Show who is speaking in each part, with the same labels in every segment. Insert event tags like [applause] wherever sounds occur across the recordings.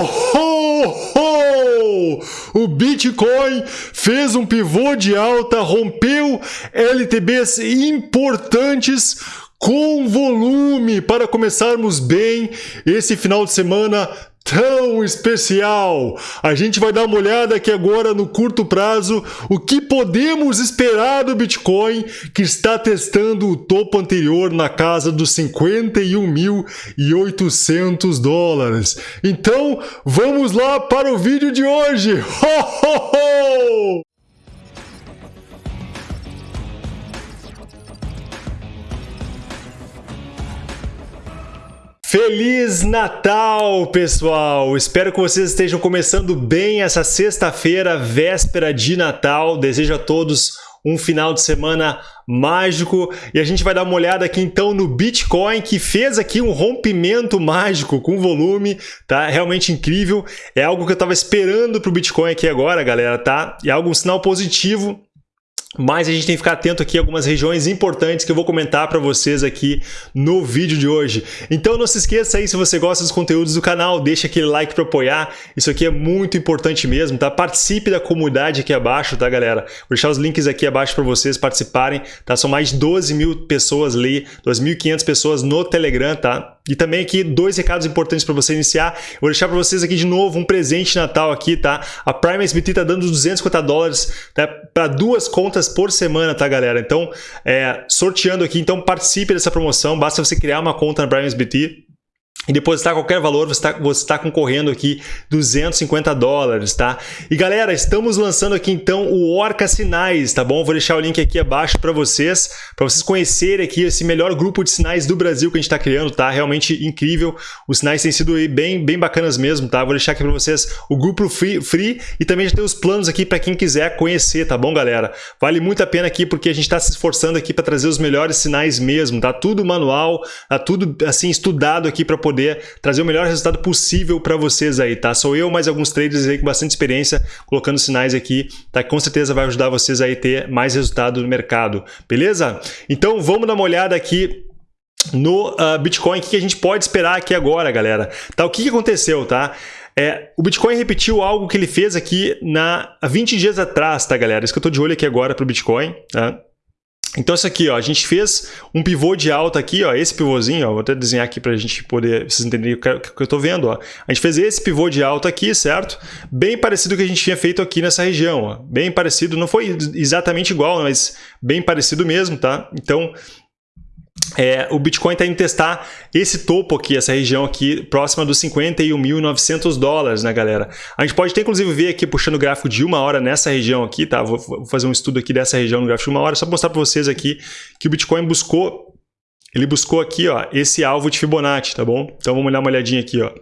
Speaker 1: ho, ho! O Bitcoin fez um pivô de alta, rompeu LTBs importantes com volume para começarmos bem esse final de semana tão especial. A gente vai dar uma olhada aqui agora no curto prazo o que podemos esperar do Bitcoin que está testando o topo anterior na casa dos 51.800 dólares. Então, vamos lá para o vídeo de hoje. [laughs] Ho, ho, ho! Feliz Natal, pessoal! Espero que vocês estejam começando bem essa sexta-feira, véspera de Natal. Desejo a todos um final de semana mágico e a gente vai dar uma olhada aqui então no Bitcoin que fez aqui um rompimento mágico com volume, tá? Realmente incrível. É algo que eu estava esperando para o Bitcoin aqui agora, galera, tá? É algo um sinal positivo mas a gente tem que ficar atento aqui a algumas regiões importantes que eu vou comentar para vocês aqui no vídeo de hoje. Então não se esqueça aí, se você gosta dos conteúdos do canal, deixa aquele like para apoiar. Isso aqui é muito importante mesmo, tá? Participe da comunidade aqui abaixo, tá, galera? Vou deixar os links aqui abaixo para vocês participarem, tá? São mais de 12 mil pessoas ali, 2.500 pessoas no Telegram, tá? E também aqui dois recados importantes para você iniciar. Eu vou deixar para vocês aqui de novo um presente de Natal aqui, tá? A Prime SBT tá dando 250 dólares tá? para duas contas por semana, tá, galera? Então, é, sorteando aqui, então participe dessa promoção. Basta você criar uma conta na Prime SBT e depositar qualquer valor, você está você tá concorrendo aqui 250 dólares, tá? E galera, estamos lançando aqui então o Orca Sinais, tá bom? Vou deixar o link aqui abaixo para vocês, para vocês conhecerem aqui esse melhor grupo de sinais do Brasil que a gente está criando, tá? Realmente incrível, os sinais têm sido bem, bem bacanas mesmo, tá? Vou deixar aqui para vocês o grupo free, free e também já tem os planos aqui para quem quiser conhecer, tá bom, galera? Vale muito a pena aqui porque a gente está se esforçando aqui para trazer os melhores sinais mesmo, tá? Tudo manual, tá tudo assim estudado aqui para poder poder trazer o melhor resultado possível para vocês aí, tá? Sou eu mais alguns traders aí com bastante experiência colocando sinais aqui, tá? Com certeza vai ajudar vocês aí a ter mais resultado no mercado, beleza? Então vamos dar uma olhada aqui no uh, Bitcoin, o que a gente pode esperar aqui agora, galera? Tá, o que, aconteceu, tá? É, o Bitcoin repetiu algo que ele fez aqui na, há 20 dias atrás, tá, galera? Isso que eu estou de olho aqui agora para o Bitcoin, tá? Então isso aqui, ó, a gente fez um pivô de alta aqui, ó, esse pivôzinho, ó, vou até desenhar aqui para a gente poder, vocês entenderem o que, eu estou vendo. Ó. A gente fez esse pivô de alta aqui, certo? Bem parecido com o que a gente tinha feito aqui nessa região. Ó. Bem parecido, não foi exatamente igual, mas bem parecido mesmo, tá? Então é, o Bitcoin está indo testar esse topo aqui, essa região aqui, próxima dos 51.900 dólares, né, galera? A gente pode até, inclusive, ver aqui, puxando o gráfico de uma hora nessa região aqui, tá? Vou, vou fazer um estudo aqui dessa região no gráfico de uma hora, só para mostrar para vocês aqui que o Bitcoin buscou, ele buscou aqui, ó, esse alvo de Fibonacci, tá bom? Então, vamos dar uma olhadinha aqui, ó.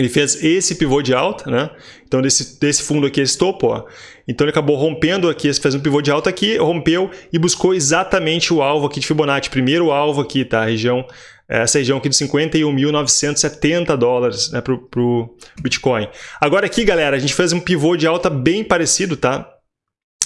Speaker 1: Ele fez esse pivô de alta, né? Então, desse, desse fundo aqui, esse topo, ó. Então, ele acabou rompendo aqui, fez um pivô de alta aqui, rompeu e buscou exatamente o alvo aqui de Fibonacci. Primeiro alvo aqui, tá? A região, essa região aqui de 51.970 dólares né, para o Bitcoin. Agora aqui, galera, a gente fez um pivô de alta bem parecido, tá?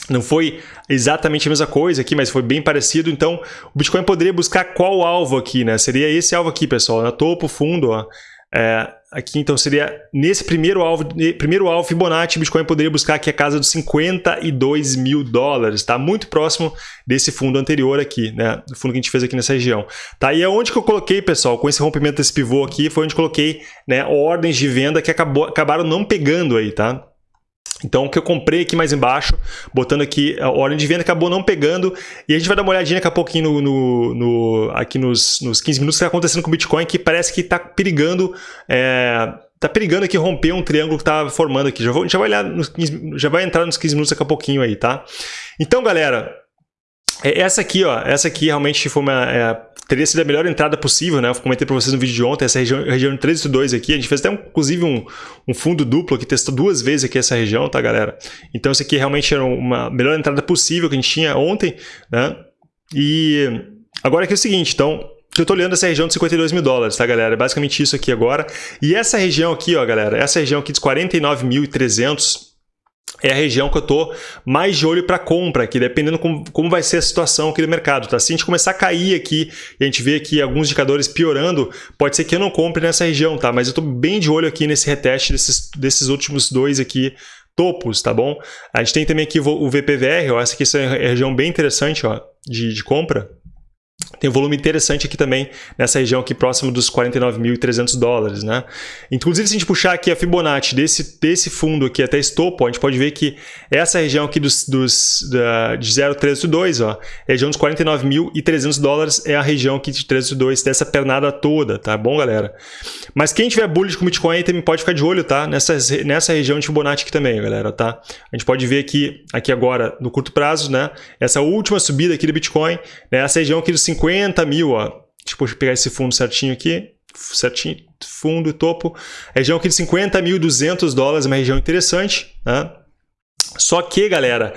Speaker 1: Não foi exatamente a mesma coisa aqui, mas foi bem parecido. Então, o Bitcoin poderia buscar qual alvo aqui, né? Seria esse alvo aqui, pessoal, na topo, fundo, ó. É, aqui então seria nesse primeiro alvo, primeiro alvo Fibonacci, Bitcoin poderia buscar aqui a casa dos 52 mil dólares, tá? Muito próximo desse fundo anterior aqui, né? Do fundo que a gente fez aqui nessa região. Tá? E aonde que eu coloquei, pessoal, com esse rompimento desse pivô aqui, foi onde coloquei né, ordens de venda que acabou, acabaram não pegando aí, tá? Então, o que eu comprei aqui mais embaixo, botando aqui a ordem de venda, acabou não pegando. E a gente vai dar uma olhadinha daqui a pouquinho no, no, no aqui nos, nos 15 minutos que está acontecendo com o Bitcoin, que parece que está perigando... É, tá perigando aqui romper um triângulo que está formando aqui. Já, vou, já, vai olhar nos 15, já vai entrar nos 15 minutos daqui a pouquinho aí, tá? Então, galera, essa aqui, ó, essa aqui realmente foi uma... É, teria sido a melhor entrada possível, né? Eu comentei para vocês no vídeo de ontem, essa região, região de 382 aqui, a gente fez até inclusive um, um fundo duplo que testou duas vezes aqui essa região, tá galera? Então isso aqui realmente era uma melhor entrada possível que a gente tinha ontem, né? E agora aqui é o seguinte, então, eu estou olhando essa região de 52 mil dólares, tá, galera? É basicamente isso aqui agora. E essa região aqui, ó, galera, essa região aqui de 49.300 é a região que eu estou mais de olho para compra aqui, dependendo como, como vai ser a situação aqui do mercado. Tá? Se a gente começar a cair aqui e a gente vê aqui alguns indicadores piorando, pode ser que eu não compre nessa região, tá? mas eu estou bem de olho aqui nesse reteste desses, desses últimos dois aqui topos, tá bom? A gente tem também aqui o VPVR, ó, essa aqui é uma região bem interessante ó, de, de compra. Tem um volume interessante aqui também, nessa região aqui próximo dos 49.300 dólares, né? Inclusive, se a gente puxar aqui a Fibonacci desse, desse fundo aqui até esse topo, a gente pode ver que essa região aqui dos, dos, da, de 0,382, ó, região dos 49.300 dólares é a região aqui de 382 dessa pernada toda, tá bom, galera? Mas quem tiver bullish com Bitcoin também pode ficar de olho, tá? Nessa, nessa região de Fibonacci aqui também, galera, tá? A gente pode ver aqui, aqui agora, no curto prazo, né? Essa última subida aqui do Bitcoin, né? essa região aqui dos 50 50 mil, ó. Deixa eu pegar esse fundo certinho aqui. Certinho, fundo, topo. Região aqui de 50.200 dólares, uma região interessante, né? Só que, galera,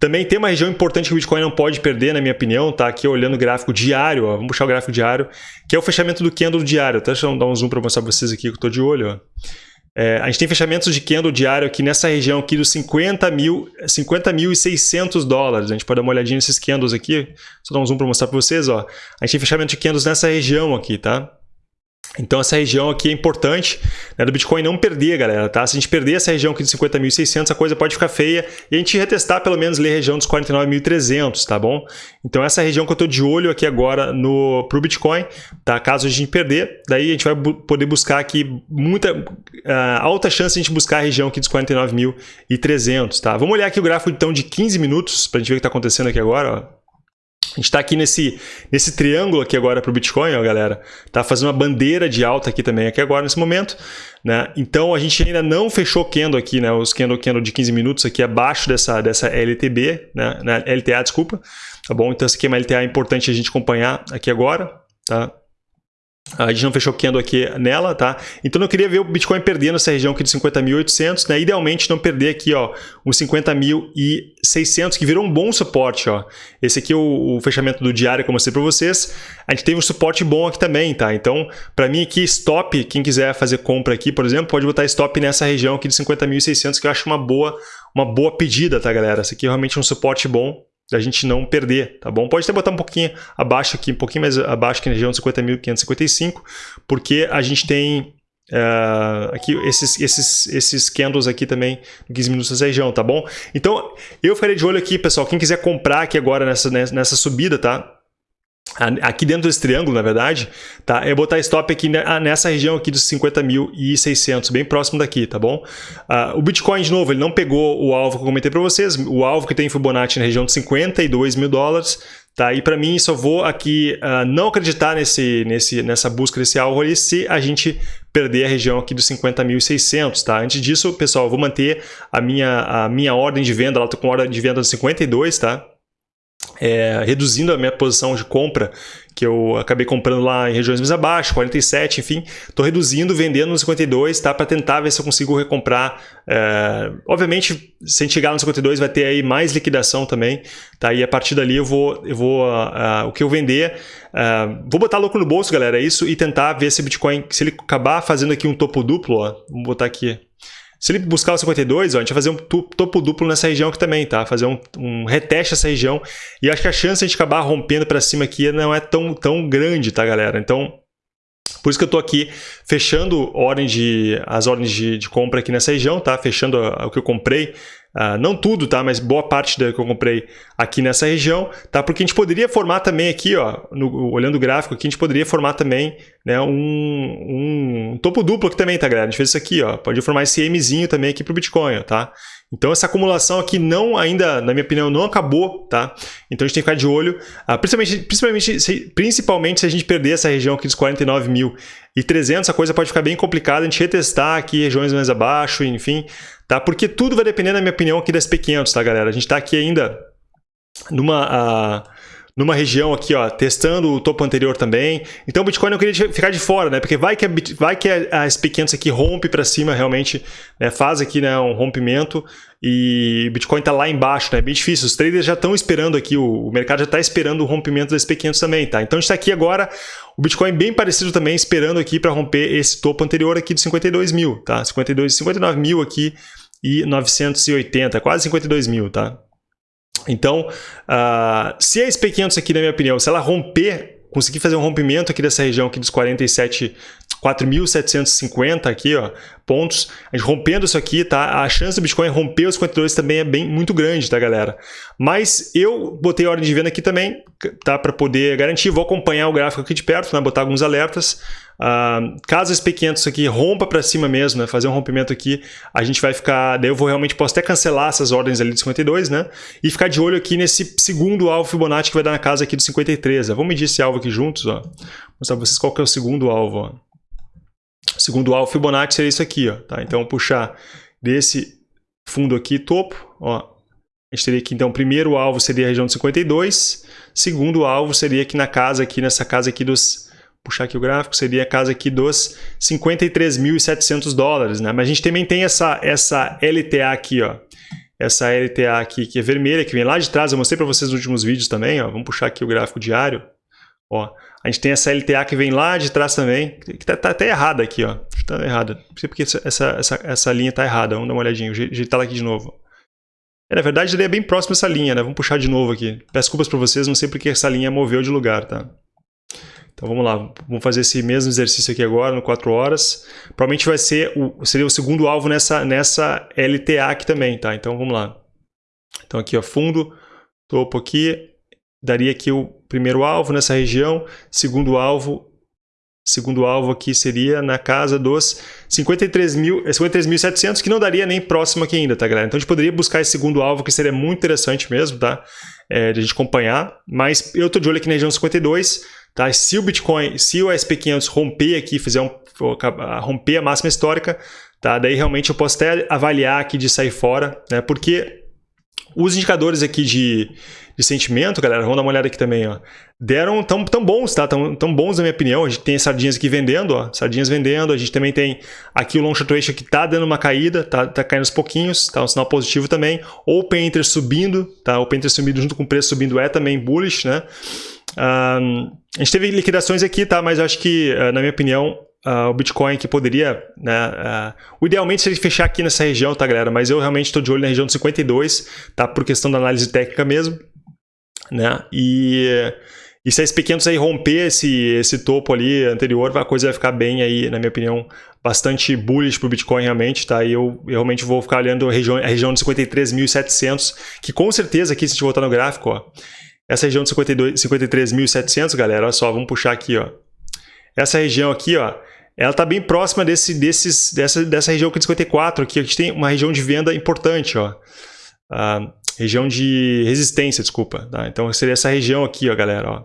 Speaker 1: também tem uma região importante que o Bitcoin não pode perder, na minha opinião, tá? Aqui olhando o gráfico diário, ó, vamos puxar o gráfico diário, que é o fechamento do candle diário. Tá? Deixa eu dar um zoom para mostrar para vocês aqui que eu estou de olho. Ó. É, a gente tem fechamentos de candle diário aqui nessa região aqui dos 50 mil, 50 mil e 600 dólares. A gente pode dar uma olhadinha nesses candles aqui. Só dar um zoom para mostrar para vocês. Ó. A gente tem fechamento de candles nessa região aqui, tá? Então essa região aqui é importante né, do Bitcoin não perder, galera, tá? Se a gente perder essa região aqui de 50.600, a coisa pode ficar feia e a gente retestar pelo menos a região dos 49.300, tá bom? Então essa região que eu estou de olho aqui agora no pro Bitcoin, tá? Caso a gente perder, daí a gente vai bu poder buscar aqui muita uh, alta chance de a gente buscar a região aqui dos 49.300, tá? Vamos olhar aqui o gráfico então de 15 minutos para a gente ver o que está acontecendo aqui agora, ó. A gente está aqui nesse, nesse triângulo aqui agora para o Bitcoin, ó, galera. Tá fazendo uma bandeira de alta aqui também, aqui agora, nesse momento. Né? Então, a gente ainda não fechou candle aqui, né? Os candle, candle de 15 minutos aqui abaixo dessa, dessa LTB, né? LTA, desculpa. Tá bom? Então, essa aqui é uma LTA importante a gente acompanhar aqui agora, tá? A gente não fechou candle aqui nela, tá? Então eu queria ver o Bitcoin perdendo essa região aqui de 50.800, né? Idealmente não perder aqui, ó, uns 50.600, que virou um bom suporte, ó. Esse aqui é o, o fechamento do diário que eu mostrei para vocês. A gente teve um suporte bom aqui também, tá? Então, para mim aqui, stop, quem quiser fazer compra aqui, por exemplo, pode botar stop nessa região aqui de 50.600, que eu acho uma boa, uma boa pedida, tá, galera? Esse aqui é realmente um suporte bom da gente não perder, tá bom? Pode até botar um pouquinho abaixo aqui, um pouquinho mais abaixo que na região de 50.555, porque a gente tem uh, aqui esses, esses, esses candles aqui também, 15 minutos nessa região, tá bom? Então, eu ficarei de olho aqui, pessoal, quem quiser comprar aqui agora nessa, nessa subida, tá? Aqui dentro desse triângulo, na verdade, tá? É botar stop aqui ah, nessa região aqui dos 50.600, bem próximo daqui, tá bom? Uh, o Bitcoin, de novo, ele não pegou o alvo que eu comentei para vocês, o alvo que tem Fibonacci na região de 52 mil dólares, tá? E para mim, só vou aqui uh, não acreditar nesse, nesse, nessa busca desse alvo ali se a gente perder a região aqui dos 50.600, tá? Antes disso, pessoal, eu vou manter a minha, a minha ordem de venda, ela tá com ordem de venda de 52, tá? É, reduzindo a minha posição de compra, que eu acabei comprando lá em regiões mais abaixo, 47, enfim, estou reduzindo, vendendo no 52, tá? Para tentar ver se eu consigo recomprar. É, obviamente, se a gente chegar no 52, vai ter aí mais liquidação também, tá? E a partir dali eu vou, eu vou uh, uh, o que eu vender, uh, vou botar louco no bolso, galera, é isso, e tentar ver se o Bitcoin, se ele acabar fazendo aqui um topo duplo, ó, vamos botar aqui se ele buscar o 52, ó, a gente vai fazer um topo duplo nessa região aqui também, tá? Fazer um, um reteste essa região. E acho que a chance de a gente acabar rompendo para cima aqui não é tão, tão grande, tá, galera? Então, por isso que eu estou aqui fechando ordem de, as ordens de, de, compra aqui nessa região, tá? Fechando o que eu comprei Uh, não tudo, tá? Mas boa parte da que eu comprei aqui nessa região, tá? Porque a gente poderia formar também aqui, ó, no, olhando o gráfico aqui, a gente poderia formar também né, um, um topo duplo aqui também, tá, galera? A gente fez isso aqui, ó. Pode formar esse Mzinho também aqui para o Bitcoin, ó, tá? Então essa acumulação aqui não ainda, na minha opinião, não acabou, tá? Então a gente tem que ficar de olho, uh, principalmente, principalmente, se, principalmente se a gente perder essa região aqui dos 49.300, a coisa pode ficar bem complicada, a gente retestar aqui regiões mais abaixo, enfim, tá? Porque tudo vai depender, na minha opinião, aqui das P500, tá, galera? A gente está aqui ainda numa... Uh, numa região aqui, ó, testando o topo anterior também. Então o Bitcoin não queria ficar de fora, né? Porque vai que a, vai que a SP500 aqui rompe para cima realmente, né? faz aqui né, um rompimento e o Bitcoin está lá embaixo, né? É bem difícil. Os traders já estão esperando aqui, o, o mercado já está esperando o rompimento da SP500 também, tá? Então a gente está aqui agora, o Bitcoin bem parecido também, esperando aqui para romper esse topo anterior aqui de 52 mil, tá? 52, 59 mil aqui e 980, quase 52 mil, tá? Então, uh, se a SP500 aqui, na minha opinião, se ela romper, conseguir fazer um rompimento aqui dessa região aqui dos 47, 4.750 aqui, ó, pontos, a gente rompendo isso aqui, tá? A chance do Bitcoin romper os 52 também é bem muito grande, tá, galera? Mas eu botei ordem de venda aqui também, tá? Para poder garantir, vou acompanhar o gráfico aqui de perto, né? Botar alguns alertas. Uh, caso esse P500 aqui rompa para cima mesmo, né? Fazer um rompimento aqui, a gente vai ficar... Daí eu vou realmente, posso até cancelar essas ordens ali de 52, né? E ficar de olho aqui nesse segundo alvo Fibonacci que vai dar na casa aqui do 53. Né? Vamos medir esse alvo aqui juntos, ó. Mostrar pra vocês qual que é o segundo alvo, ó. O segundo alvo Fibonacci seria isso aqui, ó. Tá? Então, puxar desse fundo aqui, topo, ó. A gente teria aqui, então, o primeiro alvo seria a região de 52, segundo alvo seria aqui na casa, aqui nessa casa aqui dos puxar aqui o gráfico, seria a casa aqui dos 53.700 dólares, né? Mas a gente também tem essa, essa LTA aqui, ó. Essa LTA aqui que é vermelha, que vem lá de trás, eu mostrei para vocês nos últimos vídeos também, ó. Vamos puxar aqui o gráfico diário. Ó, a gente tem essa LTA que vem lá de trás também, que tá, tá até errada aqui, ó. Tá errada. Não sei porque essa, essa, essa linha tá errada. Vamos dar uma olhadinha, ajeitar ela aqui de novo. É, na verdade, ele é bem próximo dessa linha, né? Vamos puxar de novo aqui. Peço desculpas para vocês, não sei porque essa linha moveu de lugar, tá? Então vamos lá, vamos fazer esse mesmo exercício aqui agora, no 4 horas. Provavelmente vai ser o, seria o segundo alvo nessa, nessa LTA aqui também, tá? Então vamos lá. Então aqui, ó, fundo, topo aqui, daria aqui o primeiro alvo nessa região, segundo alvo, segundo alvo aqui seria na casa dos 53.700, 53 que não daria nem próximo aqui ainda, tá galera? Então a gente poderia buscar esse segundo alvo que seria muito interessante mesmo, tá? É, de a gente acompanhar, mas eu tô de olho aqui na região 52, Tá? Se o Bitcoin, se o SP500 romper aqui, fizer um, romper a máxima histórica, tá? daí realmente eu posso até avaliar aqui de sair fora, né? porque os indicadores aqui de, de sentimento, galera, vamos dar uma olhada aqui também, ó, deram tão, tão bons, tá? Tão, tão bons na minha opinião. A gente tem sardinhas aqui vendendo, ó, sardinhas vendendo. A gente também tem aqui o long short ratio que tá dando uma caída, tá, tá caindo aos pouquinhos, tá um sinal positivo também. Open Interest subindo, tá? Open Interest subindo junto com o preço subindo é também bullish, né? Um, a gente teve liquidações aqui, tá? Mas eu acho que, uh, na minha opinião, uh, o Bitcoin que poderia, né? Uh, idealmente seria fechar aqui nessa região, tá, galera? Mas eu realmente estou de olho na região de 52, tá? Por questão da análise técnica mesmo, né? E, e se a SP500 aí romper esse, esse topo ali anterior, a coisa vai ficar bem aí, na minha opinião, bastante bullish para o Bitcoin realmente, tá? E eu, eu, realmente vou ficar olhando a região, a região de 53.700, que com certeza aqui, se a gente voltar no gráfico, ó, essa região de 53.700, galera, olha só, vamos puxar aqui, ó. Essa região aqui, ó, ela está bem próxima desse, desses, dessa, dessa região aqui de 54, aqui a gente tem uma região de venda importante, ó. A região de resistência, desculpa. Tá? Então seria essa região aqui, ó, galera, ó.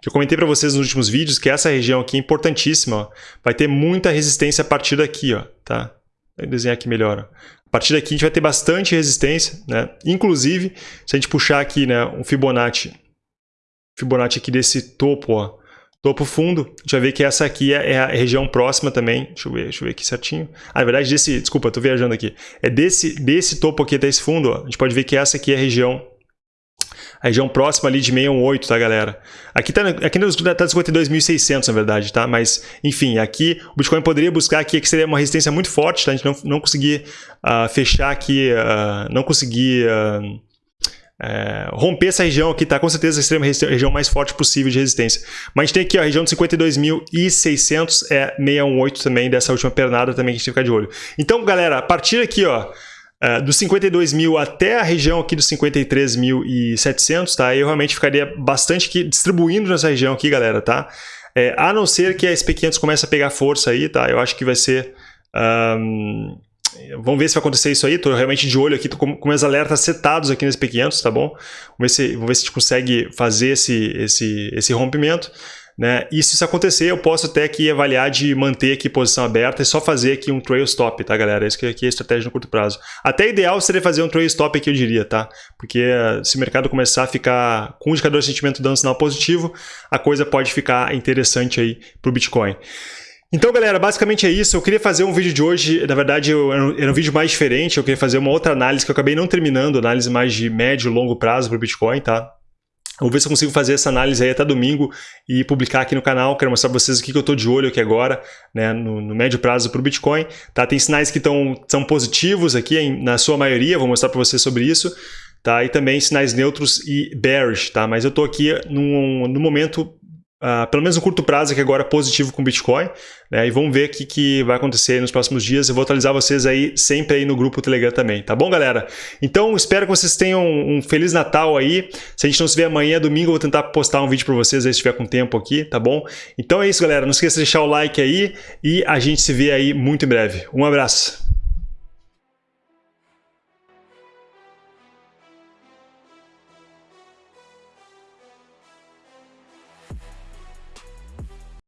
Speaker 1: Que eu comentei para vocês nos últimos vídeos que essa região aqui é importantíssima, ó. Vai ter muita resistência a partir daqui, ó, tá? Vou desenhar aqui melhor, ó. A partir daqui a gente vai ter bastante resistência, né? Inclusive, se a gente puxar aqui, né, um Fibonacci Fibonacci aqui desse topo, ó, topo fundo, vai ver que essa aqui é, é a região próxima também, deixa eu ver, deixa eu ver aqui certinho. Ah, na verdade, desse, desculpa, estou viajando aqui, é desse, desse topo aqui até esse fundo, ó, a gente pode ver que essa aqui é a região a região próxima ali de 618, tá, galera? Aqui tá, aqui tá 52.600, na verdade, tá? Mas, enfim, aqui o Bitcoin poderia buscar aqui, que seria uma resistência muito forte, tá? A gente não, não conseguir uh, fechar aqui, uh, não conseguir... Uh, é, romper essa região aqui, tá? Com certeza a extrema região mais forte possível de resistência. Mas a gente tem aqui ó, a região de 52.600, é 618 também, dessa última pernada também que a gente tem que ficar de olho. Então, galera, a partir aqui, ó, é, dos 52 mil até a região aqui dos 53.700, tá? Eu realmente ficaria bastante aqui, distribuindo nessa região aqui, galera, tá? É, a não ser que a SP500 comece a pegar força aí, tá? Eu acho que vai ser... Um, Vamos ver se vai acontecer isso aí. Estou realmente de olho aqui, tô com, com meus alertas setados aqui nesse P500, tá bom? Vamos ver se, vamos ver se a gente consegue fazer esse, esse, esse rompimento. Né? E se isso acontecer, eu posso até aqui avaliar de manter aqui posição aberta e só fazer aqui um trail stop, tá, galera? Isso aqui é a estratégia no curto prazo. Até ideal seria fazer um trail stop aqui, eu diria, tá? Porque eh, se o mercado começar a ficar com o indicador de sentimento dando sinal positivo, a coisa pode ficar interessante aí para o Bitcoin. Então, galera, basicamente é isso. Eu queria fazer um vídeo de hoje, na verdade, eu, era um vídeo mais diferente. Eu queria fazer uma outra análise que eu acabei não terminando, análise mais de médio e longo prazo para o Bitcoin, tá? Vou ver se eu consigo fazer essa análise aí até domingo e publicar aqui no canal. Quero mostrar para vocês o que eu estou de olho aqui agora, né, no, no médio prazo para o Bitcoin. Tá? Tem sinais que tão, são positivos aqui, em, na sua maioria, vou mostrar para vocês sobre isso. Tá? E também sinais neutros e bearish. Tá? Mas eu estou aqui num, no momento Uh, pelo menos no curto prazo, aqui agora positivo com Bitcoin, né? E vamos ver o que, que vai acontecer nos próximos dias. Eu vou atualizar vocês aí sempre aí no grupo Telegram também, tá bom, galera? Então, espero que vocês tenham um Feliz Natal aí. Se a gente não se vê amanhã, domingo, eu vou tentar postar um vídeo para vocês aí se tiver com tempo aqui, tá bom? Então é isso, galera. Não esqueça de deixar o like aí e a gente se vê aí muito em breve. Um abraço!